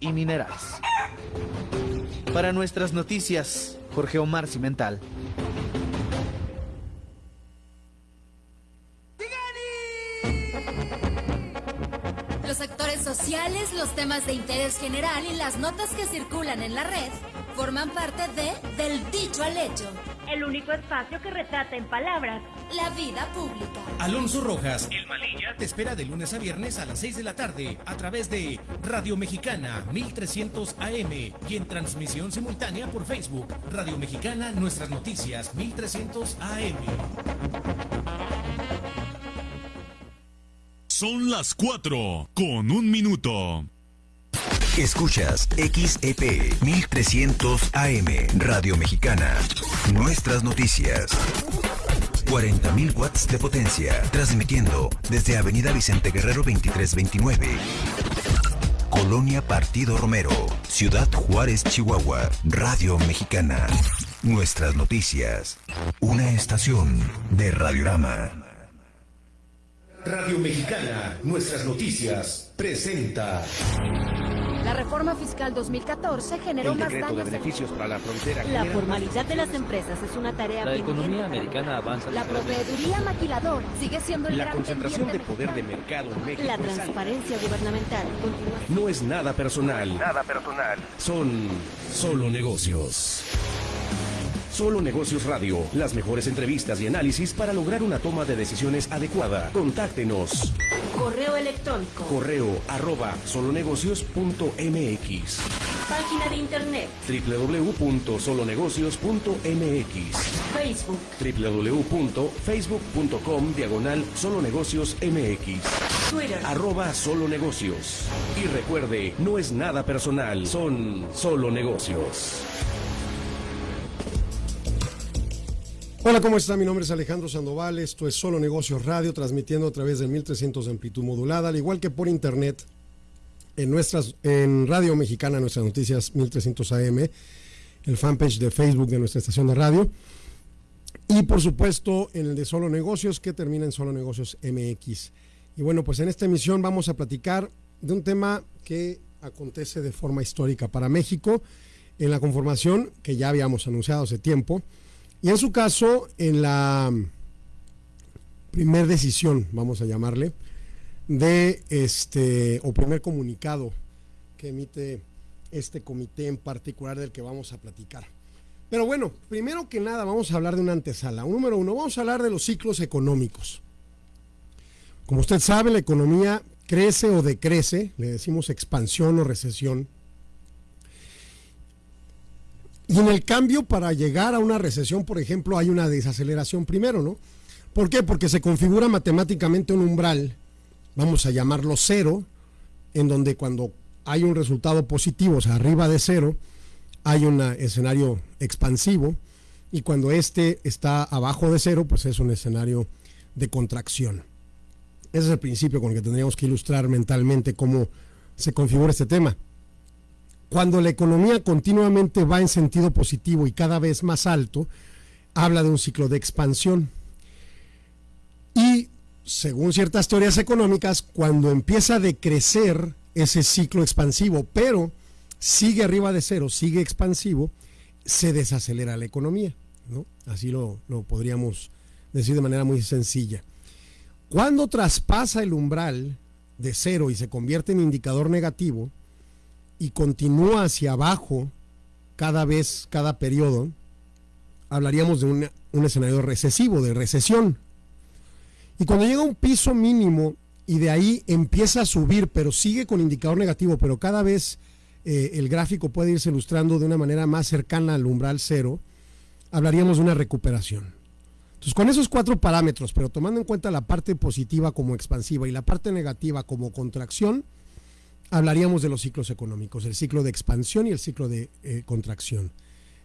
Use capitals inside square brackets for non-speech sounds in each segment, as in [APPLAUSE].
y minerales. Para nuestras noticias, Jorge Omar Cimental. Los sectores sociales, los temas de interés general y las notas que circulan en la red forman parte de Del Dicho al Hecho. El único espacio que retrata en palabras la vida pública. Alonso Rojas, el Malilla, te espera de lunes a viernes a las 6 de la tarde a través de Radio Mexicana 1300 AM y en transmisión simultánea por Facebook. Radio Mexicana, nuestras noticias 1300 AM. Son las 4 con un minuto. Escuchas XEP 1300 AM Radio Mexicana. Nuestras noticias. 40.000 watts de potencia, transmitiendo desde Avenida Vicente Guerrero 2329. Colonia Partido Romero, Ciudad Juárez, Chihuahua, Radio Mexicana. Nuestras noticias. Una estación de Radiorama. Radio Mexicana, nuestras noticias, presenta. La reforma fiscal 2014 generó El más de daños. beneficios para la frontera. La formalidad de las empresas es una tarea La pendiente. economía americana avanza. La proveeduría maquilador sigue siendo el La gran concentración de poder de mercado en México. La transparencia gubernamental continúa. No es nada personal. Nada personal. Son solo negocios. Solo Negocios Radio, las mejores entrevistas y análisis para lograr una toma de decisiones adecuada. Contáctenos. Correo electrónico. Correo arroba solonegocios.mx Página de internet. www.solonegocios.mx Facebook. www.facebook.com diagonal solonegocios mx Twitter. arroba solo negocios y recuerde no es nada personal son solo negocios Hola, ¿cómo está? Mi nombre es Alejandro Sandoval. Esto es Solo Negocios Radio, transmitiendo a través del 1300 de amplitud modulada, al igual que por internet en nuestras en Radio Mexicana, nuestras noticias 1300 AM, el fanpage de Facebook de nuestra estación de radio. Y por supuesto en el de Solo Negocios, que termina en Solo Negocios MX. Y bueno, pues en esta emisión vamos a platicar de un tema que acontece de forma histórica para México, en la conformación que ya habíamos anunciado hace tiempo, y en su caso, en la primer decisión, vamos a llamarle, de este, o primer comunicado que emite este comité en particular del que vamos a platicar. Pero bueno, primero que nada vamos a hablar de una antesala. Número uno, vamos a hablar de los ciclos económicos. Como usted sabe, la economía crece o decrece, le decimos expansión o recesión. Y en el cambio, para llegar a una recesión, por ejemplo, hay una desaceleración primero, ¿no? ¿Por qué? Porque se configura matemáticamente un umbral, vamos a llamarlo cero, en donde cuando hay un resultado positivo, o sea, arriba de cero, hay un escenario expansivo, y cuando este está abajo de cero, pues es un escenario de contracción. Ese es el principio con el que tendríamos que ilustrar mentalmente cómo se configura este tema. Cuando la economía continuamente va en sentido positivo y cada vez más alto, habla de un ciclo de expansión. Y según ciertas teorías económicas, cuando empieza a decrecer ese ciclo expansivo, pero sigue arriba de cero, sigue expansivo, se desacelera la economía. ¿no? Así lo, lo podríamos decir de manera muy sencilla. Cuando traspasa el umbral de cero y se convierte en indicador negativo, y continúa hacia abajo cada vez, cada periodo, hablaríamos de un, escenario recesivo, de recesión. Y cuando llega a un piso mínimo y de ahí empieza a subir, pero sigue con indicador negativo, pero cada vez eh, el gráfico puede irse ilustrando de una manera más cercana al umbral cero, hablaríamos de una recuperación. Entonces, con esos cuatro parámetros, pero tomando en cuenta la parte positiva como expansiva y la parte negativa como contracción, hablaríamos de los ciclos económicos, el ciclo de expansión y el ciclo de eh, contracción.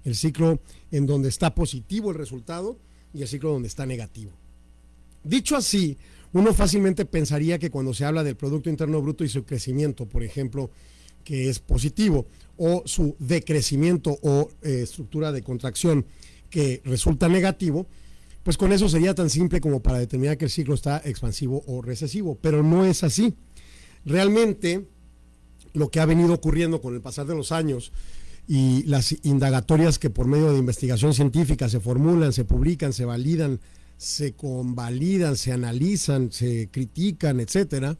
El ciclo en donde está positivo el resultado y el ciclo donde está negativo. Dicho así, uno fácilmente pensaría que cuando se habla del Producto Interno Bruto y su crecimiento, por ejemplo, que es positivo, o su decrecimiento o eh, estructura de contracción que resulta negativo, pues con eso sería tan simple como para determinar que el ciclo está expansivo o recesivo, pero no es así. Realmente, lo que ha venido ocurriendo con el pasar de los años y las indagatorias que por medio de investigación científica se formulan, se publican, se validan, se convalidan, se analizan, se critican, etcétera,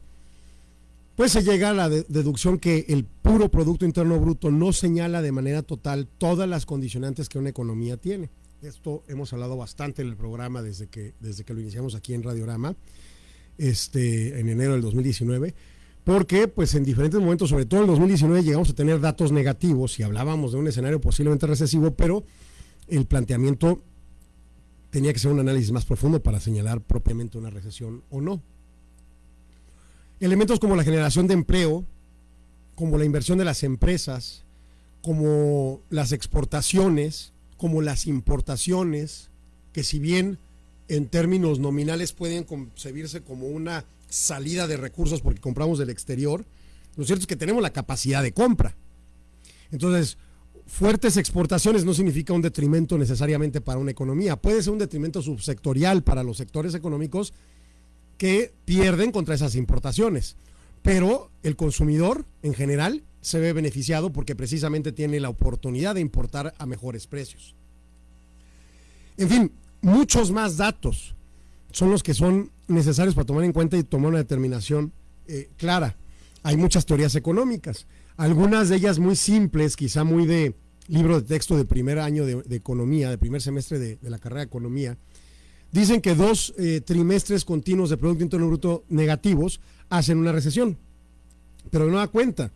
pues se llega a la deducción que el puro Producto Interno Bruto no señala de manera total todas las condicionantes que una economía tiene. Esto hemos hablado bastante en el programa desde que, desde que lo iniciamos aquí en Radiorama, este, en enero del 2019, porque pues en diferentes momentos, sobre todo en 2019, llegamos a tener datos negativos y hablábamos de un escenario posiblemente recesivo, pero el planteamiento tenía que ser un análisis más profundo para señalar propiamente una recesión o no. Elementos como la generación de empleo, como la inversión de las empresas, como las exportaciones, como las importaciones, que si bien en términos nominales pueden concebirse como una salida de recursos porque compramos del exterior, lo cierto es que tenemos la capacidad de compra. Entonces, fuertes exportaciones no significa un detrimento necesariamente para una economía, puede ser un detrimento subsectorial para los sectores económicos que pierden contra esas importaciones, pero el consumidor en general se ve beneficiado porque precisamente tiene la oportunidad de importar a mejores precios. En fin, muchos más datos son los que son necesarios para tomar en cuenta y tomar una determinación eh, clara. Hay muchas teorías económicas, algunas de ellas muy simples, quizá muy de libro de texto de primer año de, economía, de primer semestre de, la carrera de economía, dicen que dos eh, trimestres continuos de Producto Interno Bruto negativos hacen una recesión. Pero no da cuenta.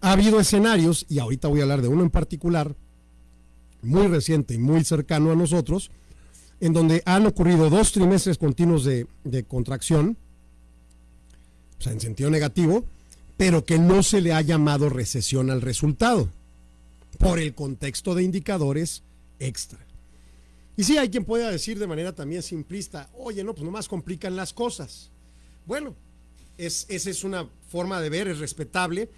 Ha habido escenarios, y ahorita voy a hablar de uno en particular, muy reciente y muy cercano a nosotros, en donde han ocurrido dos trimestres continuos de, contracción, o sea, en sentido negativo, pero que no se le ha llamado recesión al resultado, por el contexto de indicadores extra. Y sí, hay quien pueda decir de manera también simplista, oye, no, pues nomás complican las cosas. Bueno, es, esa es una forma de ver, es respetable,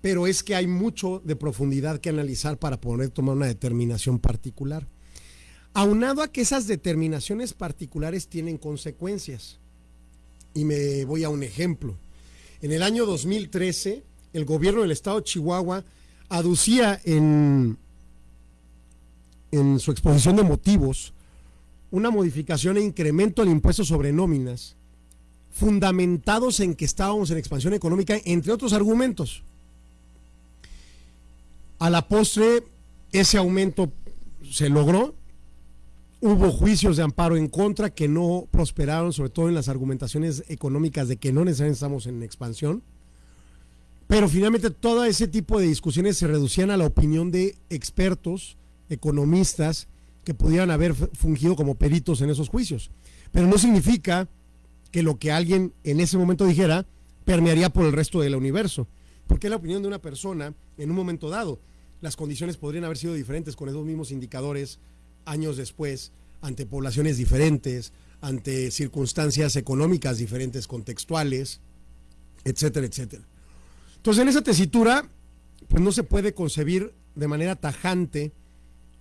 pero es que hay mucho de profundidad que analizar para poder tomar una determinación particular. Aunado a que esas determinaciones particulares tienen consecuencias. Y me voy a un ejemplo. En el año 2013, el gobierno del estado de Chihuahua aducía en, en su exposición de motivos una modificación e incremento del impuesto sobre nóminas, fundamentados en que estábamos en expansión económica, entre otros argumentos. A la postre, ese aumento se logró, Hubo juicios de amparo en contra que no prosperaron, sobre todo en las argumentaciones económicas de que no necesariamente estamos en expansión. Pero finalmente todo ese tipo de discusiones se reducían a la opinión de expertos, economistas, que pudieran haber fungido como peritos en esos juicios. Pero no significa que lo que alguien en ese momento dijera permearía por el resto del universo. Porque la opinión de una persona en un momento dado. Las condiciones podrían haber sido diferentes con esos mismos indicadores años después, ante poblaciones diferentes, ante circunstancias económicas diferentes, contextuales, etcétera, etcétera. Entonces, en esa tesitura, pues no se puede concebir de manera tajante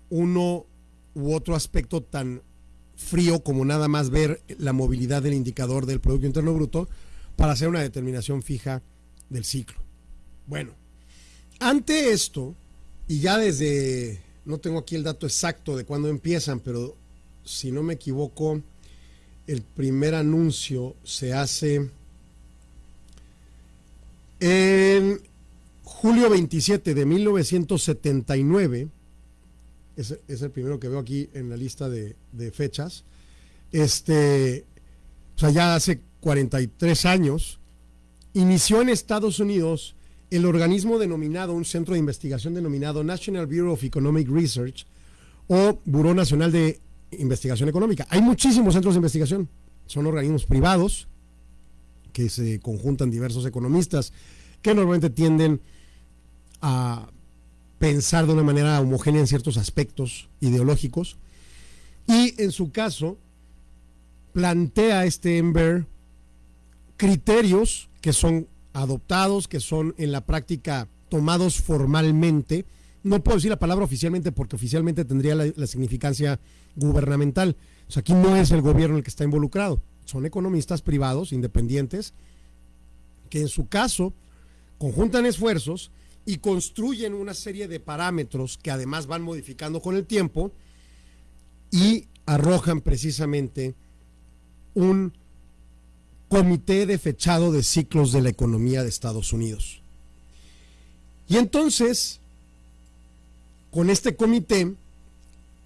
uno u otro aspecto tan frío como nada más ver la movilidad del indicador del Producto Interno Bruto para hacer una determinación fija del ciclo. Bueno, ante esto, y ya desde no tengo aquí el dato exacto de cuándo empiezan, pero si no me equivoco, el primer anuncio se hace en julio 27 de 1979. Es, es el primero que veo aquí en la lista de, de fechas. Este, o sea, ya hace 43 años. Inició en Estados Unidos el organismo denominado, un centro de investigación denominado National Bureau of Economic Research o Buró Nacional de Investigación Económica. Hay muchísimos centros de investigación, son organismos privados que se conjuntan diversos economistas que normalmente tienden a pensar de una manera homogénea en ciertos aspectos ideológicos y en su caso plantea este Ember criterios que son adoptados, que son en la práctica tomados formalmente. No puedo decir la palabra oficialmente porque oficialmente tendría la, significancia gubernamental. O sea, aquí no es el gobierno el que está involucrado, son economistas privados, independientes, que en su caso conjuntan esfuerzos y construyen una serie de parámetros que además van modificando con el tiempo y arrojan precisamente un comité de fechado de ciclos de la economía de Estados Unidos. Y entonces, con este comité,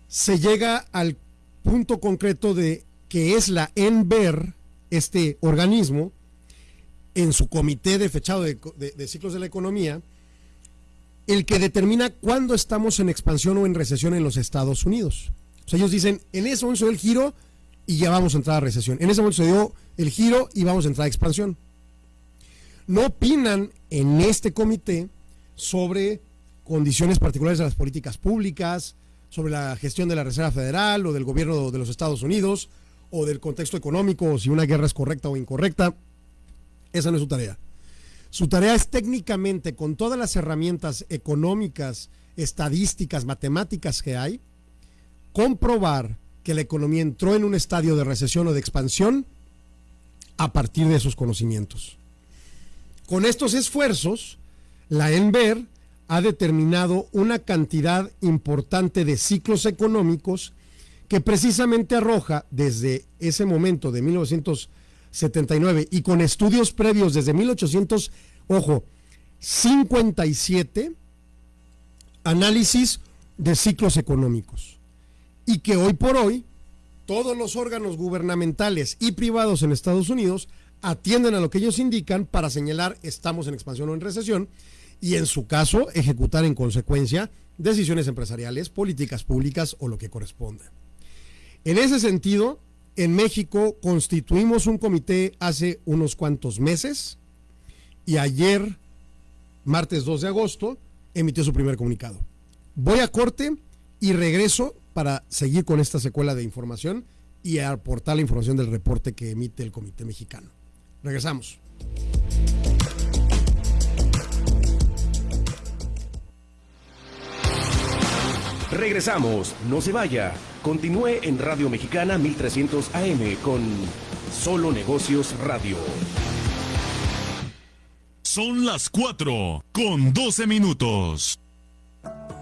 se llega al punto concreto de que es la ENVER, este organismo, en su comité de fechado de, ciclos de la economía, el que determina cuándo estamos en expansión o en recesión en los Estados Unidos. O sea, ellos dicen, en momento se dio el giro y ya vamos a entrar a recesión. En ese momento se dio el giro y vamos a entrar a expansión. No opinan en este comité sobre condiciones particulares de las políticas públicas, sobre la gestión de la Reserva Federal o del gobierno de los Estados Unidos o del contexto económico, si una guerra es correcta o incorrecta. Esa no es su tarea. Su tarea es técnicamente, con todas las herramientas económicas, estadísticas, matemáticas que hay, comprobar que la economía entró en un estadio de recesión o de expansión a partir de esos conocimientos. Con estos esfuerzos, la ENVER ha determinado una cantidad importante de ciclos económicos que precisamente arroja desde ese momento de 1979 y con estudios previos desde 1800, ojo, 57 análisis de ciclos económicos y que hoy por hoy todos los órganos gubernamentales y privados en Estados Unidos atienden a lo que ellos indican para señalar estamos en expansión o en recesión y en su caso ejecutar en consecuencia decisiones empresariales, políticas públicas o lo que corresponda. En ese sentido, en México constituimos un comité hace unos cuantos meses y ayer, martes 2 de agosto, emitió su primer comunicado. Voy a corte y regreso para seguir con esta secuela de información y aportar la información del reporte que emite el Comité Mexicano. Regresamos. Regresamos, no se vaya. Continúe en Radio Mexicana 1300 AM con Solo Negocios Radio. Son las 4 con 12 minutos.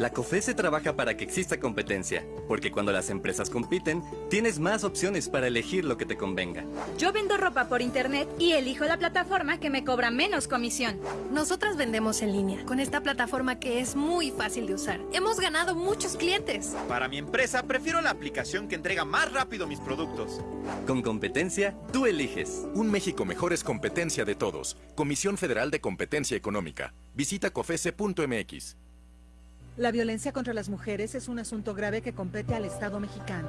La COFESE trabaja para que exista competencia, porque cuando las empresas compiten, tienes más opciones para elegir lo que te convenga. Yo vendo ropa por internet y elijo la plataforma que me cobra menos comisión. Nosotras vendemos en línea, con esta plataforma que es muy fácil de usar. Hemos ganado muchos clientes. Para mi empresa, prefiero la aplicación que entrega más rápido mis productos. Con competencia, tú eliges. Un México mejor es competencia de todos. Comisión Federal de Competencia Económica. Visita cofese.mx. La violencia contra las mujeres es un asunto grave que compete al Estado mexicano.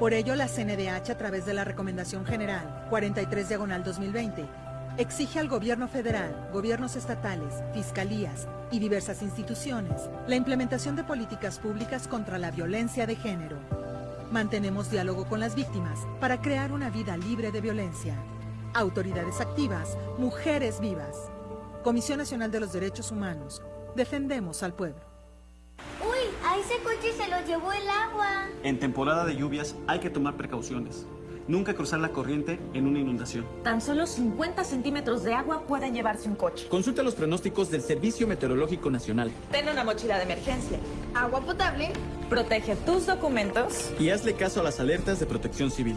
Por ello, la CNDH, a través de la Recomendación General 43 Diagonal 2020, exige al gobierno federal, gobiernos estatales, fiscalías y diversas instituciones la implementación de políticas públicas contra la violencia de género. Mantenemos diálogo con las víctimas para crear una vida libre de violencia. Autoridades activas, mujeres vivas. Comisión Nacional de los Derechos Humanos. Defendemos al pueblo. A ese coche se lo llevó el agua. En temporada de lluvias hay que tomar precauciones. Nunca cruzar la corriente en una inundación. Tan solo 50 centímetros de agua pueden llevarse un coche. Consulta los pronósticos del Servicio Meteorológico Nacional. Ten una mochila de emergencia. Agua potable. Protege tus documentos. Y hazle caso a las alertas de protección civil.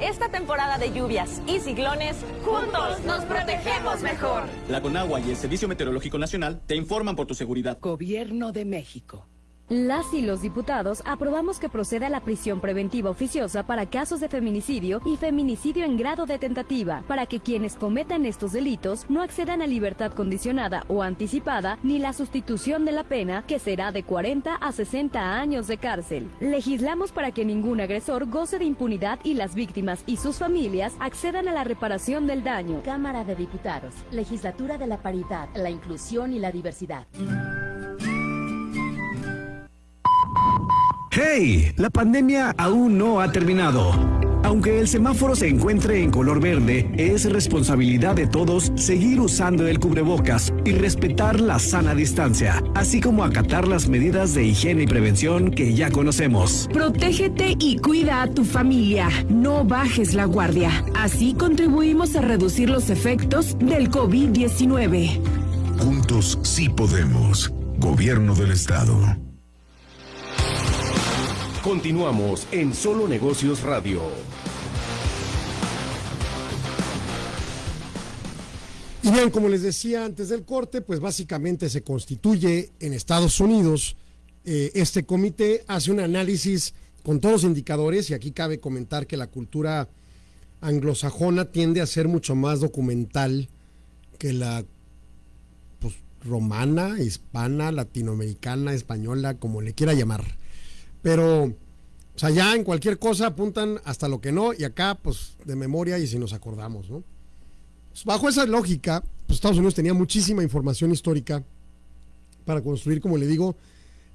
Esta temporada de lluvias y ciclones, juntos nos protegemos mejor. La Conagua y el Servicio Meteorológico Nacional te informan por tu seguridad. Gobierno de México. Las y los diputados aprobamos que proceda la prisión preventiva oficiosa para casos de feminicidio y feminicidio en grado de tentativa, para que quienes cometan estos delitos no accedan a libertad condicionada o anticipada ni la sustitución de la pena, que será de 40 a 60 años de cárcel. Legislamos para que ningún agresor goce de impunidad y las víctimas y sus familias accedan a la reparación del daño. Cámara de Diputados, Legislatura de la Paridad, la Inclusión y la Diversidad. ¡Hey! La pandemia aún no ha terminado. Aunque el semáforo se encuentre en color verde, es responsabilidad de todos seguir usando el cubrebocas y respetar la sana distancia, así como acatar las medidas de higiene y prevención que ya conocemos. Protégete y cuida a tu familia. No bajes la guardia. Así contribuimos a reducir los efectos del COVID-19. Juntos sí podemos. Gobierno del Estado. Continuamos en Solo Negocios Radio. Y bien, como les decía antes del corte, pues básicamente se constituye en Estados Unidos eh, este comité, hace un análisis con todos los indicadores y aquí cabe comentar que la cultura anglosajona tiende a ser mucho más documental que la pues, romana, hispana, latinoamericana, española, como le quiera llamar. Pero, o sea, ya en cualquier cosa apuntan hasta lo que no y acá, pues, de memoria y si nos acordamos, ¿no? Pues, bajo esa lógica, pues, Estados Unidos tenía muchísima información histórica para construir, como le digo,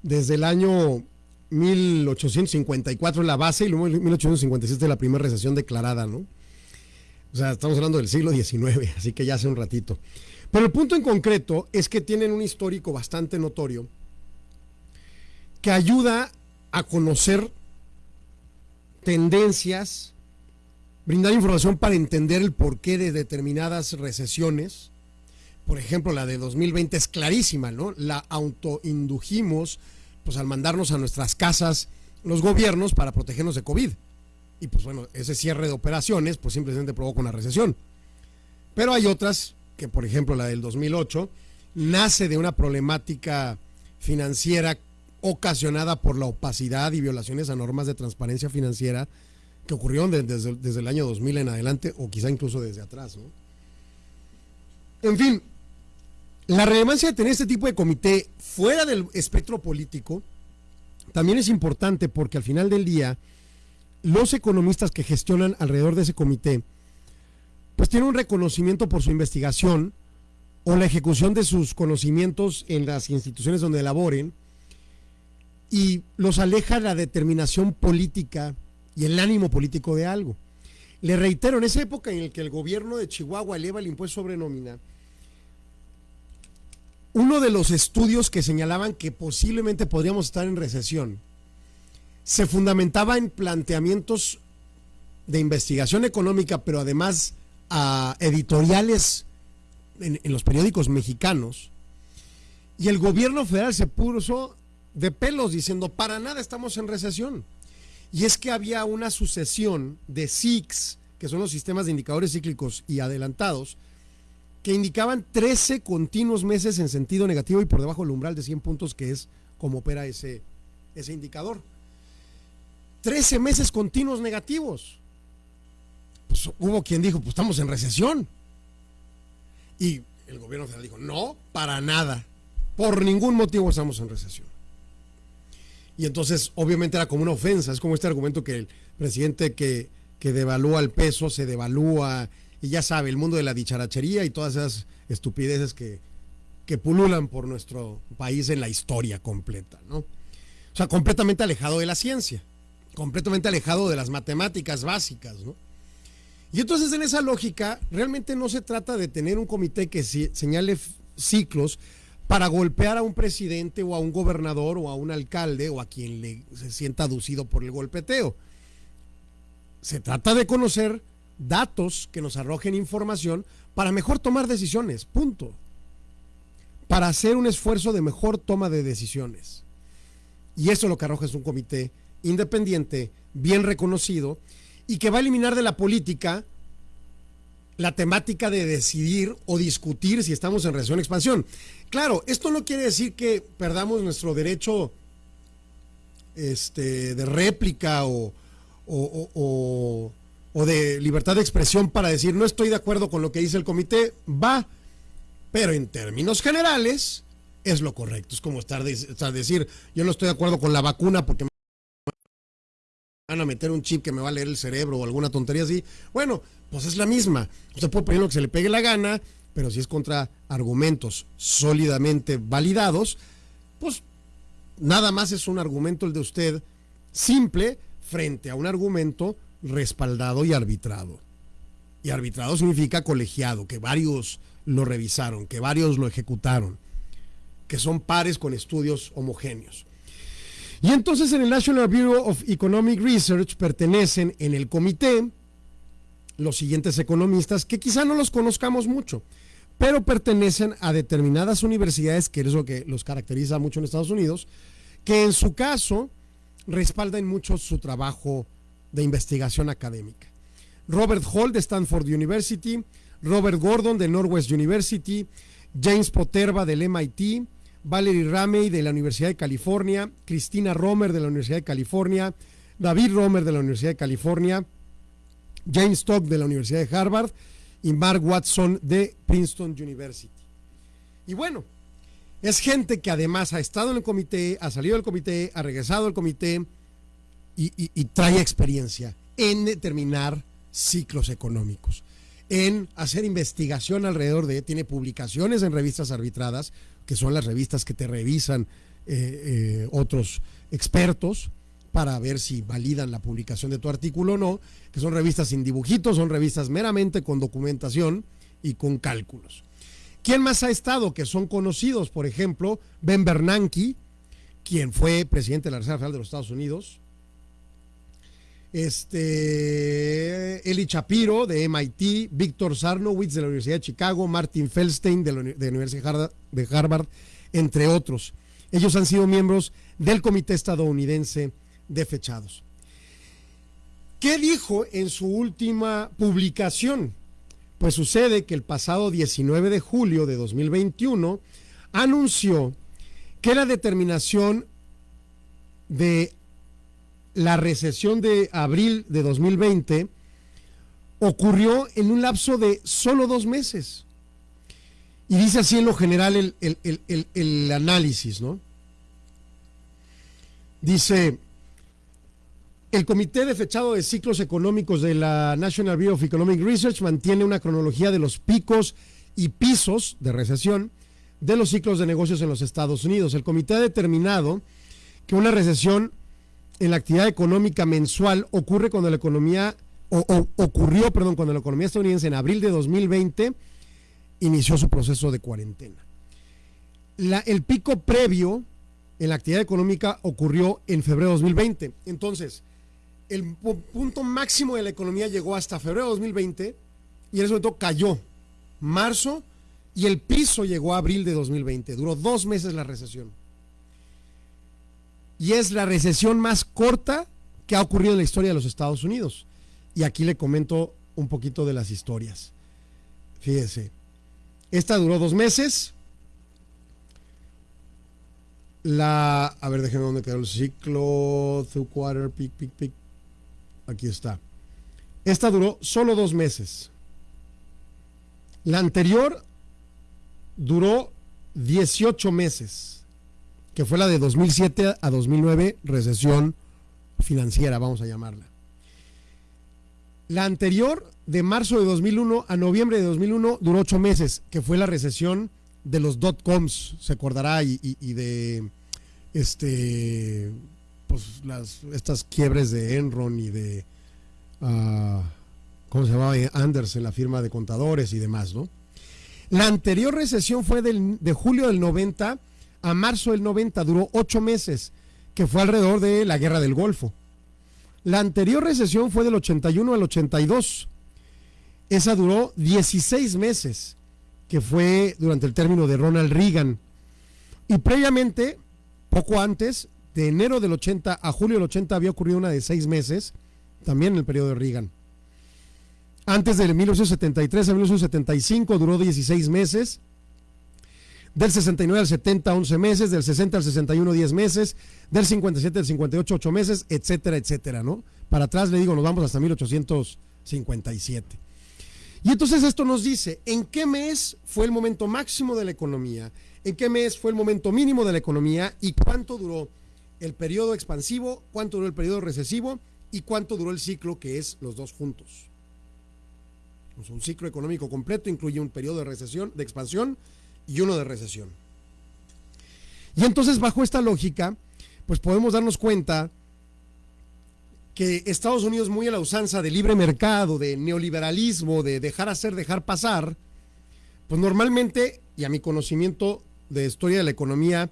desde el año 1854 la base y luego 1857 la primera recesión declarada, ¿no? O sea, estamos hablando del siglo XIX, así que ya hace un ratito. Pero el punto en concreto es que tienen un histórico bastante notorio que ayuda a conocer tendencias, brindar información para entender el porqué de determinadas recesiones. Por ejemplo, la de 2020 es clarísima, ¿no? La autoindujimos pues al mandarnos a nuestras casas los gobiernos para protegernos de COVID. Y pues bueno, ese cierre de operaciones pues simplemente provoca una recesión. Pero hay otras, que por ejemplo la del 2008, nace de una problemática financiera ocasionada por la opacidad y violaciones a normas de transparencia financiera que ocurrieron desde, el año 2000 en adelante o quizá incluso desde atrás. En fin, la relevancia de tener este tipo de comité fuera del espectro político también es importante porque al final del día los economistas que gestionan alrededor de ese comité, pues tienen un reconocimiento por su investigación o la ejecución de sus conocimientos en las instituciones donde laboren y los aleja la determinación política y el ánimo político de algo. Le reitero, en esa época en la que el gobierno de Chihuahua eleva el impuesto sobre nómina, uno de los estudios que señalaban que posiblemente podríamos estar en recesión se fundamentaba en planteamientos de investigación económica, pero además a editoriales en, los periódicos mexicanos. Y el gobierno federal se puso de pelos diciendo, para nada estamos en recesión. Y es que había una sucesión de SICs, que son los sistemas de indicadores cíclicos y adelantados, que indicaban 13 continuos meses en sentido negativo y por debajo del umbral de 100 puntos, que es como opera ese, ese indicador. 13 meses continuos negativos. Pues hubo quien dijo, pues estamos en recesión. Y el gobierno federal dijo, no, para nada. Por ningún motivo estamos en recesión. Y entonces, obviamente era como una ofensa. Es como este argumento que el presidente que, que devalúa el peso se devalúa. Y ya sabe, el mundo de la dicharachería y todas esas estupideces que, que pululan por nuestro país en la historia completa, ¿no? O sea, completamente alejado de la ciencia completamente alejado de las matemáticas básicas, ¿no? Y entonces en esa lógica, realmente no se trata de tener un comité que señale ciclos para golpear a un presidente o a un gobernador o a un alcalde o a quien le, se sienta aducido por el golpeteo. Se trata de conocer datos que nos arrojen información para mejor tomar decisiones, punto. Para hacer un esfuerzo de mejor toma de decisiones. Y eso lo que arroja es un comité independiente, bien reconocido, y que va a eliminar de la política la temática de decidir o discutir si estamos en recesión expansión. Claro, esto no quiere decir que perdamos nuestro derecho este, de réplica o, o, o, de libertad de expresión para decir no estoy de acuerdo con lo que dice el comité, va, pero en términos generales es lo correcto. Es como estar, estar decir yo no estoy de acuerdo con la vacuna porque van a meter un chip que me va a leer el cerebro o alguna tontería así. Bueno, pues es la misma. Usted puede poner lo que se le pegue la gana, pero si es contra argumentos sólidamente validados, pues nada más es un argumento el de usted simple frente a un argumento respaldado y arbitrado. Y arbitrado significa colegiado, que varios lo revisaron, que varios lo ejecutaron, que son pares con estudios homogéneos. Y entonces en el National Bureau of Economic Research pertenecen en el comité los siguientes economistas que quizá no los conozcamos mucho, pero pertenecen a determinadas universidades, que es lo que los caracteriza mucho en Estados Unidos, que en su caso respaldan mucho su trabajo de investigación académica. Robert Hall de Stanford University, Robert Gordon de Northwest University, James Poterba del MIT, Valerie Ramey de la Universidad de California, Cristina Romer de la Universidad de California, David Romer de la Universidad de California, James Stock de la Universidad de Harvard y Mark Watson de Princeton University. Y bueno, es gente que además ha estado en el comité, ha salido del comité, ha regresado al comité y, y trae experiencia en determinar ciclos económicos, en hacer investigación alrededor de, tiene publicaciones en revistas arbitradas, que son las revistas que te revisan eh, eh, otros expertos para ver si validan la publicación de tu artículo o no, que son revistas sin dibujitos, son revistas meramente con documentación y con cálculos. ¿Quién más ha estado? Que son conocidos, por ejemplo, Ben Bernanke, quien fue presidente de la Reserva Federal de los Estados Unidos, este, Eli Shapiro de MIT, Víctor Sarnowitz de la Universidad de Chicago, Martin Feldstein de la, Universidad de Harvard, entre otros. Ellos han sido miembros del Comité Estadounidense de Fechados. ¿Qué dijo en su última publicación? Pues sucede que el pasado 19 de julio de 2021 anunció que la determinación de la recesión de abril de 2020 ocurrió en un lapso de solo dos meses. Y dice así en lo general el, análisis, ¿no? Dice, el Comité de Fechado de Ciclos Económicos de la National Bureau of Economic Research mantiene una cronología de los picos y pisos de recesión de los ciclos de negocios en los Estados Unidos. El comité ha determinado que una recesión en la actividad económica mensual ocurre cuando la economía, o, ocurrió, perdón, cuando la economía estadounidense en abril de 2020 inició su proceso de cuarentena. el pico previo en la actividad económica ocurrió en febrero de 2020. Entonces, el punto máximo de la economía llegó hasta febrero de 2020 y en ese momento cayó. Marzo y el piso llegó a abril de 2020. Duró dos meses la recesión y es la recesión más corta que ha ocurrido en la historia de los Estados Unidos. Y aquí le comento un poquito de las historias. Fíjese, esta duró dos meses. La, a ver, déjenme dónde quedó el ciclo, through quarter, pic, pic, pic. Aquí está. Esta duró solo dos meses. La anterior duró 18 meses que fue la de 2007 a 2009, recesión financiera, vamos a llamarla. La anterior, de marzo de 2001 a noviembre de 2001, duró ocho meses, que fue la recesión de los dot-coms, se acordará, y, de este, pues las, estas quiebres de Enron y de, uh, ¿cómo se llamaba? Andersen, la firma de contadores y demás, ¿no? La anterior recesión fue del, de julio del 90 a marzo del 90 duró ocho meses, que fue alrededor de la guerra del Golfo. La anterior recesión fue del 81 al 82. Esa duró 16 meses, que fue durante el término de Ronald Reagan. Y previamente, poco antes, de enero del 80 a julio del 80 había ocurrido una de seis meses, también en el periodo de Reagan. Antes de 1973 a 1975 duró 16 meses del 69 al 70, 11 meses, del 60 al 61, 10 meses, del 57 al 58, 8 meses, etcétera, etcétera, ¿no? Para atrás le digo, nos vamos hasta 1857. Y entonces esto nos dice, ¿en qué mes fue el momento máximo de la economía? ¿En qué mes fue el momento mínimo de la economía? ¿Y cuánto duró el periodo expansivo? ¿Cuánto duró el periodo recesivo? ¿Y cuánto duró el ciclo que es los dos juntos? un ciclo económico completo incluye un periodo de recesión, de expansión y uno de recesión. Y entonces bajo esta lógica, pues podemos darnos cuenta que Estados Unidos muy a la usanza de libre mercado, de neoliberalismo, de dejar hacer, dejar pasar, pues normalmente, y a mi conocimiento de historia de la economía,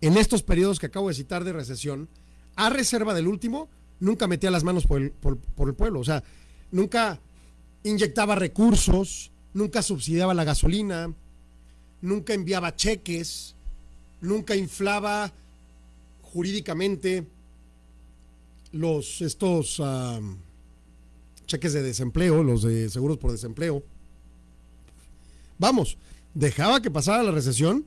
en estos periodos que acabo de citar de recesión, a reserva del último, nunca metía las manos por el, por el pueblo, o sea, nunca inyectaba recursos, nunca subsidiaba la gasolina, nunca enviaba cheques, nunca inflaba jurídicamente los estos ah, cheques de desempleo, los de seguros por desempleo. Vamos, dejaba que pasara la recesión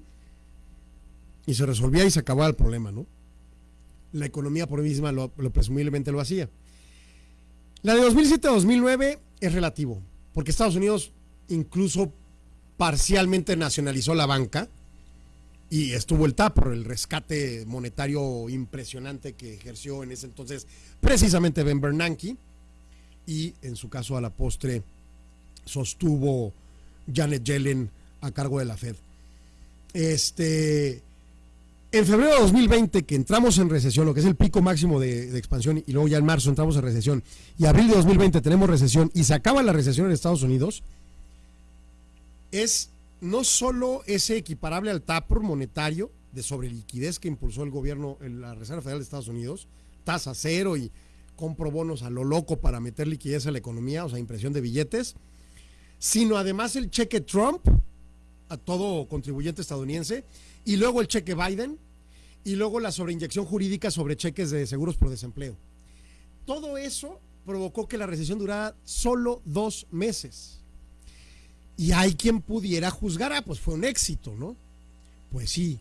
y se resolvía y se acababa el problema, ¿no? La economía por misma lo, lo presumiblemente lo hacía. La de 2007 a 2009 es relativo, porque Estados Unidos incluso parcialmente nacionalizó la banca y estuvo el TAP por el rescate monetario impresionante que ejerció en ese entonces precisamente Ben Bernanke y en su caso a la postre sostuvo Janet Yellen a cargo de la Fed. Este, en febrero de 2020, que entramos en recesión, lo que es el pico máximo de, de, expansión, y luego ya en marzo entramos en recesión, y abril de 2020 tenemos recesión y se acaba la recesión en Estados Unidos, es no solo ese equiparable al TAPR monetario de sobreliquidez que impulsó el gobierno en la Reserva Federal de Estados Unidos, tasa cero y compro bonos a lo loco para meter liquidez a la economía, o sea, impresión de billetes, sino además el cheque Trump a todo contribuyente estadounidense y luego el cheque Biden y luego la sobreinyección jurídica sobre cheques de seguros por desempleo. Todo eso provocó que la recesión durara solo dos meses. Y hay quien pudiera juzgar, ah, pues fue un éxito, ¿no? Pues sí,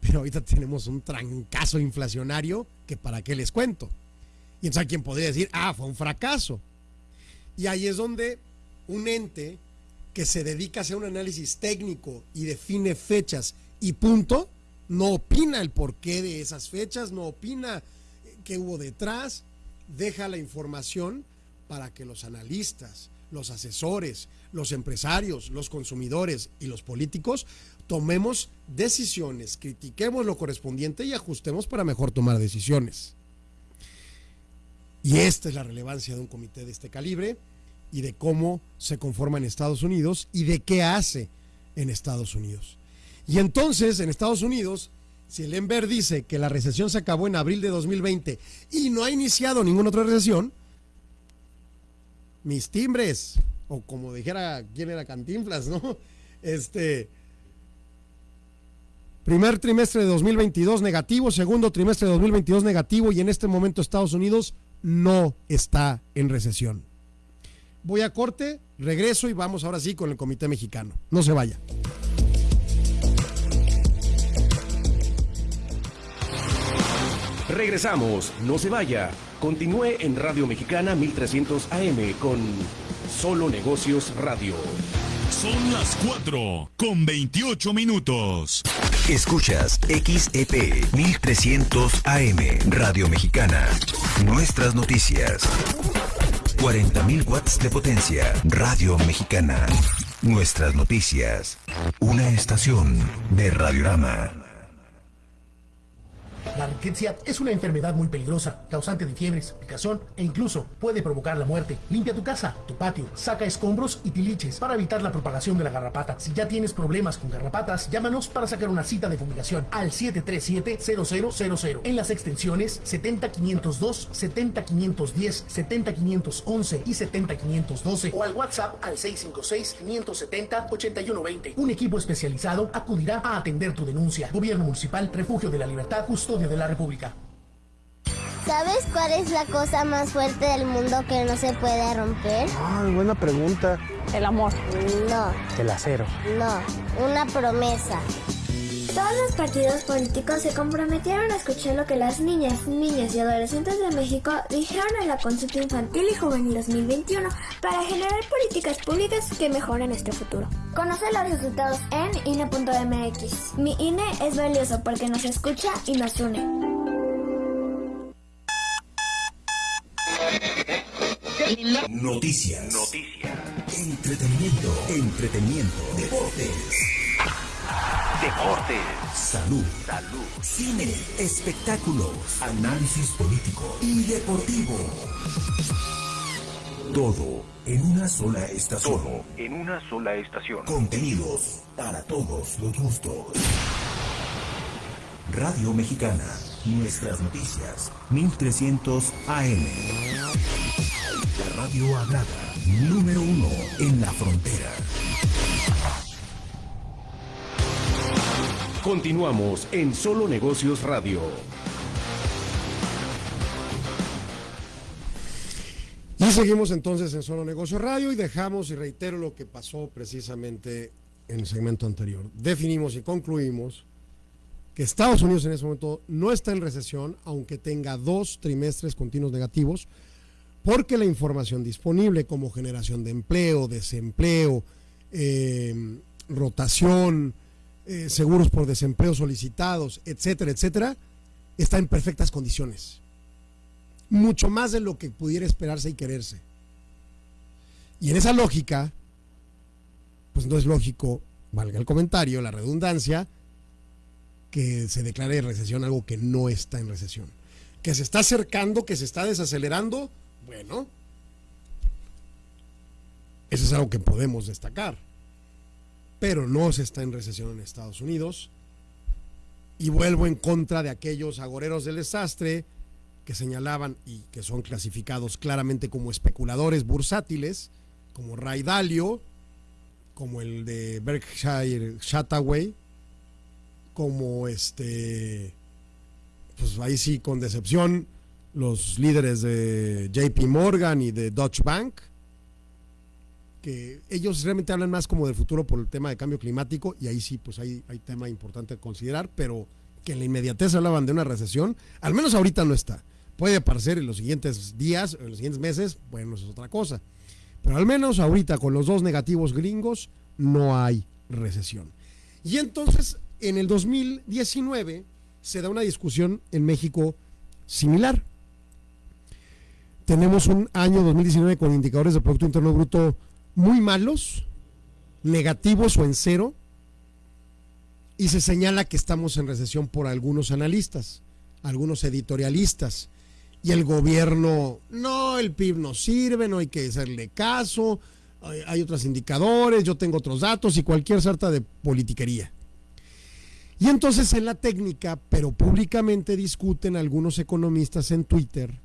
pero ahorita tenemos un trancazo inflacionario que para qué les cuento. Y entonces hay quien podría decir, ah, fue un fracaso. Y ahí es donde un ente que se dedica a hacer un análisis técnico y define fechas y punto, no opina el porqué de esas fechas, no opina qué hubo detrás, deja la información para que los analistas, los asesores, los empresarios, los consumidores y los políticos tomemos decisiones, critiquemos lo correspondiente y ajustemos para mejor tomar decisiones. Y esta es la relevancia de un comité de este calibre y de cómo se conforma en Estados Unidos y de qué hace en Estados Unidos. Y entonces, en Estados Unidos, si el dice que la recesión se acabó en abril de 2020 y no ha iniciado ninguna otra recesión, mis timbres, o como dijera quién era Cantinflas, ¿no? Este, primer trimestre de 2022 negativo, segundo trimestre de 2022 negativo y en este momento Estados Unidos no está en recesión. Voy a corte, regreso y vamos ahora sí con el Comité Mexicano. No se vaya. Regresamos, no se vaya. Continúe en Radio Mexicana 1300 AM con Solo Negocios Radio. Son las 4 con 28 minutos. Escuchas XEP 1300 AM Radio Mexicana. Nuestras noticias. 40.000 watts de potencia. Radio Mexicana. Nuestras noticias. Una estación de Radiorama. La riqueza es una enfermedad muy peligrosa, causante de fiebres, picazón e incluso puede provocar la muerte. Limpia tu casa, tu patio, saca escombros y tiliches para evitar la propagación de la garrapata. Si ya tienes problemas con garrapatas, llámanos para sacar una cita de fumigación al 737-0000 en las extensiones 70502, 70510, 70511 y 70512 o al WhatsApp al 656-570-8120. Un equipo especializado acudirá a atender tu denuncia. Gobierno Municipal, Refugio de la Libertad, Custodia de la República. ¿Sabes cuál es la cosa más fuerte del mundo que no se puede romper? Ay, buena pregunta. El amor. No, El acero. no, una promesa. Todos los partidos políticos se comprometieron a escuchar lo que las niñas, niños y adolescentes de México dijeron en la consulta infantil y juvenil 2021 para generar políticas públicas que mejoren este futuro. Conoce los resultados en INE.mx. Mi INE es valioso porque nos escucha y nos une. Noticias. Entretenimiento. Entretenimiento. Deportes. Deportes. Salud. Salud. Cine. Espectáculos. Análisis político y deportivo. Todo en una sola estación. Todo en una sola estación. Contenidos para todos los gustos. Radio Mexicana. Nuestras noticias. 1300 AM. La radio hablada. Número uno en la frontera. Continuamos en Solo Negocios Radio. Y seguimos entonces en Solo Negocios Radio y dejamos y reitero lo que pasó precisamente en el segmento anterior. Definimos y concluimos que Estados Unidos en ese momento no está en recesión, aunque tenga dos trimestres continuos negativos, porque la información disponible como generación de empleo, desempleo, eh, rotación, eh, seguros por desempleo solicitados, etcétera, etcétera, está en perfectas condiciones. Mucho más de lo que pudiera esperarse y quererse. Y en esa lógica, pues no es lógico, valga el comentario, la redundancia, que se declare recesión algo que no está en recesión. Que se está acercando, que se está desacelerando, bueno, eso es algo que podemos destacar pero no se está en recesión en Estados Unidos. Y vuelvo en contra de aquellos agoreros del desastre que señalaban y que son clasificados claramente como especuladores bursátiles, como Ray Dalio, como el de Berkshire Hathaway, como este, pues ahí sí con decepción, los líderes de JP Morgan y de Deutsche Bank, que ellos realmente hablan más como del futuro por el tema de cambio climático y ahí sí, pues hay, hay tema importante a considerar, pero que en la inmediatez hablaban de una recesión, al menos ahorita no está. Puede aparecer en los siguientes días, en los siguientes meses, bueno, eso es otra cosa. Pero al menos ahorita con los dos negativos gringos no hay recesión. Y entonces, en el 2019 se da una discusión en México similar. Tenemos un año 2019 con indicadores de Producto Interno Bruto muy malos, negativos o en cero, y se señala que estamos en recesión por algunos analistas, algunos editorialistas, y el gobierno, no, el PIB no sirve, no hay que hacerle caso, hay, otros indicadores, yo tengo otros datos y cualquier sarta de politiquería. Y entonces en la técnica, pero públicamente discuten algunos economistas en Twitter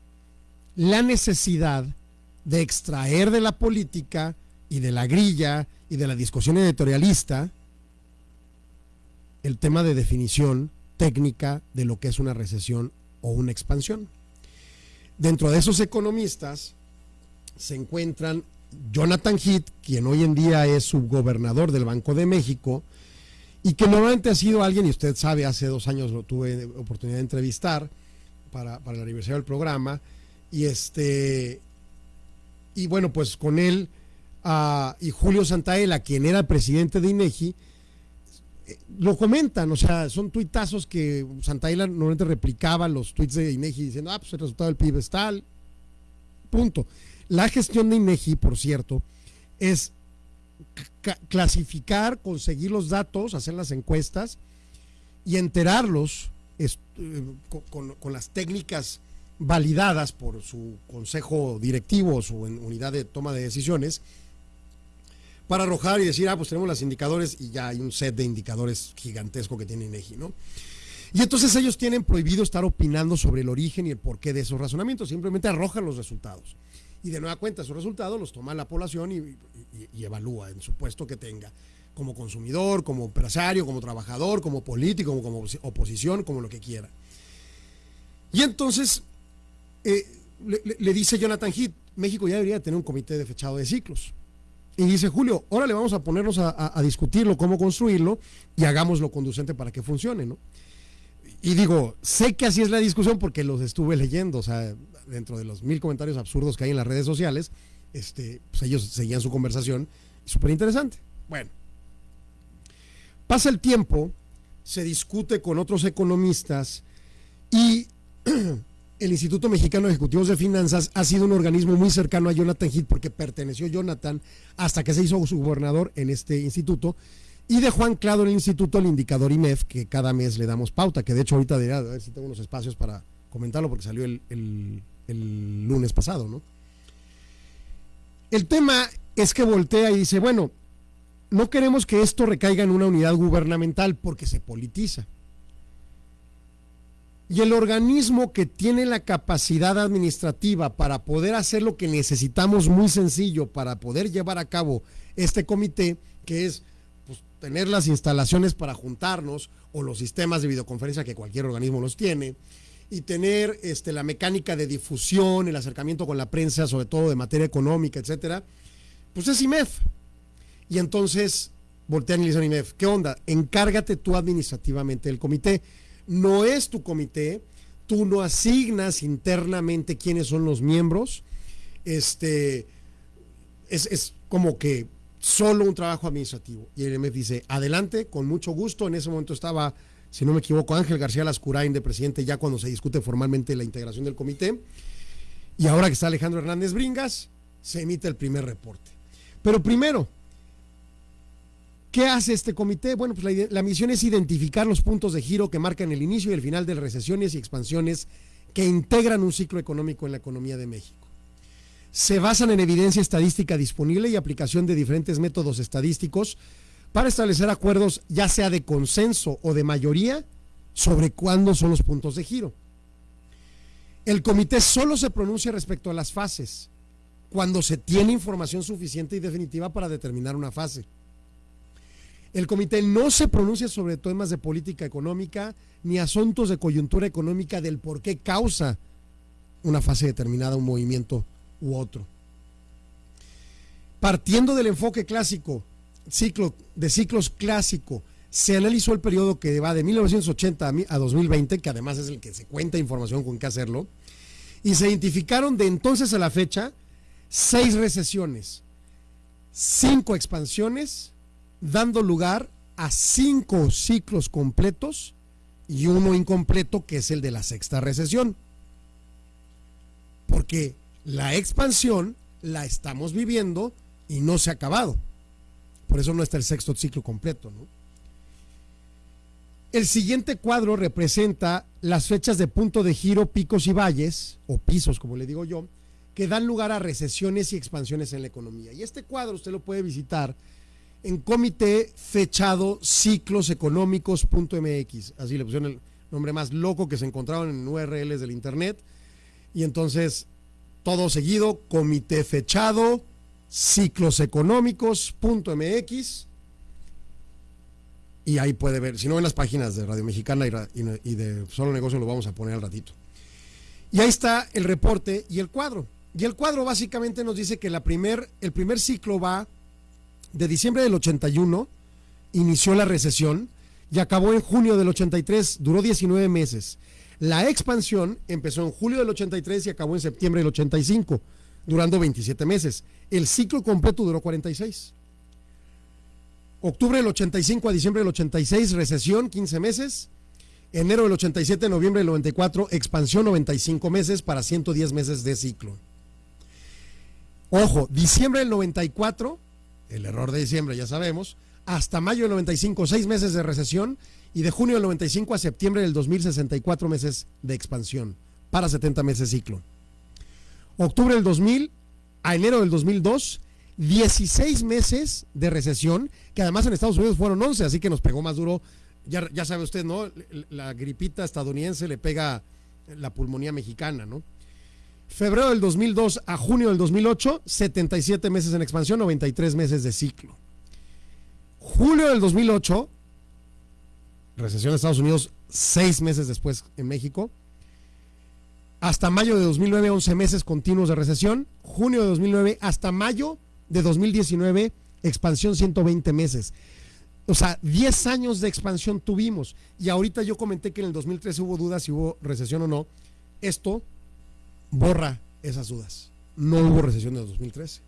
la necesidad de extraer de la política y de la grilla y de la discusión editorialista el tema de definición técnica de lo que es una recesión o una expansión. Dentro de esos economistas se encuentran Jonathan Heath, quien hoy en día es subgobernador del Banco de México, y que normalmente ha sido alguien, y usted sabe, hace dos años lo tuve oportunidad de entrevistar para, para el aniversario del programa, y este, y bueno, pues con él y Julio Santaella, quien era presidente de INEGI, eh, lo comentan, o sea, son tuitazos que Santaella normalmente replicaba los tuits de INEGI diciendo, ah, pues el resultado del PIB es tal, punto. La gestión de INEGI, por cierto, es clasificar, conseguir los datos, hacer las encuestas y enterarlos eh, con, las técnicas validadas por su consejo directivo o su unidad de toma de decisiones para arrojar y decir, ah, pues tenemos los indicadores y ya hay un set de indicadores gigantesco que tiene INEGI, ¿no? Y entonces ellos tienen prohibido estar opinando sobre el origen y el porqué de esos razonamientos, simplemente arrojan los resultados. Y de nueva cuenta, esos resultados los toma la población y, evalúa en su puesto que tenga, como consumidor, como empresario, como trabajador, como político, como, oposición, como lo que quiera. Y entonces eh, le, le, dice Jonathan Heath, México ya debería tener un comité de fechado de ciclos. Y dice Julio, ahora le vamos a ponernos a, discutirlo, cómo construirlo y hagámoslo conducente para que funcione, ¿no? Y digo, sé que así es la discusión porque los estuve leyendo, o sea, dentro de los mil comentarios absurdos que hay en las redes sociales, este, pues ellos seguían su conversación, súper interesante. Bueno, pasa el tiempo, se discute con otros economistas y [CLEARS THROAT] el Instituto Mexicano de Ejecutivos de Finanzas ha sido un organismo muy cercano a Jonathan Heath porque perteneció Jonathan hasta que se hizo su gobernador en este instituto y dejó anclado en el instituto el indicador IMEF que cada mes le damos pauta, que de hecho ahorita dirá, a ver si tengo unos espacios para comentarlo porque salió el, el lunes pasado, ¿no? El tema es que voltea y dice, bueno, no queremos que esto recaiga en una unidad gubernamental porque se politiza. Y el organismo que tiene la capacidad administrativa para poder hacer lo que necesitamos muy sencillo para poder llevar a cabo este comité, que es pues, tener las instalaciones para juntarnos o los sistemas de videoconferencia que cualquier organismo los tiene y tener este, la mecánica de difusión, el acercamiento con la prensa, sobre todo de materia económica, etcétera, pues es IMEF. Y entonces voltean y le dicen a IMEF, ¿qué onda? Encárgate tú administrativamente del comité. No es tu comité, tú no asignas internamente quiénes son los miembros. Este es, es como que solo un trabajo administrativo. Y el IMEF dice, adelante, con mucho gusto. En ese momento estaba, si no me equivoco, Ángel García Lascurain de presidente ya cuando se discute formalmente la integración del comité. Y ahora que está Alejandro Hernández Bringas, se emite el primer reporte. Pero primero, ¿qué hace este comité? Bueno, pues la, misión es identificar los puntos de giro que marcan el inicio y el final de recesiones y expansiones que integran un ciclo económico en la economía de México se basan en evidencia estadística disponible y aplicación de diferentes métodos estadísticos para establecer acuerdos ya sea de consenso o de mayoría sobre cuándo son los puntos de giro. El comité solo se pronuncia respecto a las fases, cuando se tiene información suficiente y definitiva para determinar una fase. El comité no se pronuncia sobre temas de política económica ni asuntos de coyuntura económica del por qué causa una fase determinada, un movimiento u otro. Partiendo del enfoque clásico, ciclo, de ciclos clásico, se analizó el periodo que va de 1980 a 2020, que además es el que se cuenta información con qué hacerlo, y se identificaron de entonces a la fecha seis recesiones, cinco expansiones, dando lugar a cinco ciclos completos y uno incompleto que es el de la sexta recesión. Porque la expansión la estamos viviendo y no se ha acabado. Por eso no está el sexto ciclo completo. El siguiente cuadro representa las fechas de punto de giro, picos y valles, o pisos, como le digo yo, que dan lugar a recesiones y expansiones en la economía. Y este cuadro usted lo puede visitar en comité fechado cicloseconómicos.mx. Así le pusieron el nombre más loco que se encontraban en URLs del Internet. Y entonces todo seguido, comité fechado, cicloseconómicos.mx. Y ahí puede ver, si no en las páginas de Radio Mexicana y, de Solo Negocio lo vamos a poner al ratito. Y ahí está el reporte y el cuadro. Y el cuadro básicamente nos dice que la primer, el primer ciclo va de diciembre del 81, inició la recesión y acabó en junio del 83, duró 19 meses. La expansión empezó en julio del 83 y acabó en septiembre del 85, durando 27 meses. El ciclo completo duró 46. Octubre del 85 a diciembre del 86, recesión, 15 meses. Enero del 87, noviembre del 94, expansión, 95 meses para 110 meses de ciclo. Ojo, diciembre del 94, el error de diciembre ya sabemos, hasta mayo del 95, 6 meses de recesión y de junio del 95 a septiembre del 2064 meses de expansión para 70 meses ciclo. Octubre del 2000 a enero del 2002, 16 meses de recesión, que además en Estados Unidos fueron 11, así que nos pegó más duro. Ya, ya sabe usted, ¿no? La gripita estadounidense le pega la pulmonía mexicana, ¿no? Febrero del 2002 a junio del 2008, 77 meses en expansión, 93 meses de ciclo. Julio del 2008, recesión de Estados Unidos seis meses después en México. Hasta mayo de 2009, 11 meses continuos de recesión. Junio de 2009 hasta mayo de 2019, expansión 120 meses. O sea, 10 años de expansión tuvimos. Y ahorita yo comenté que en el 2013 hubo dudas si hubo recesión o no. Esto borra esas dudas. No hubo recesión en el 2013.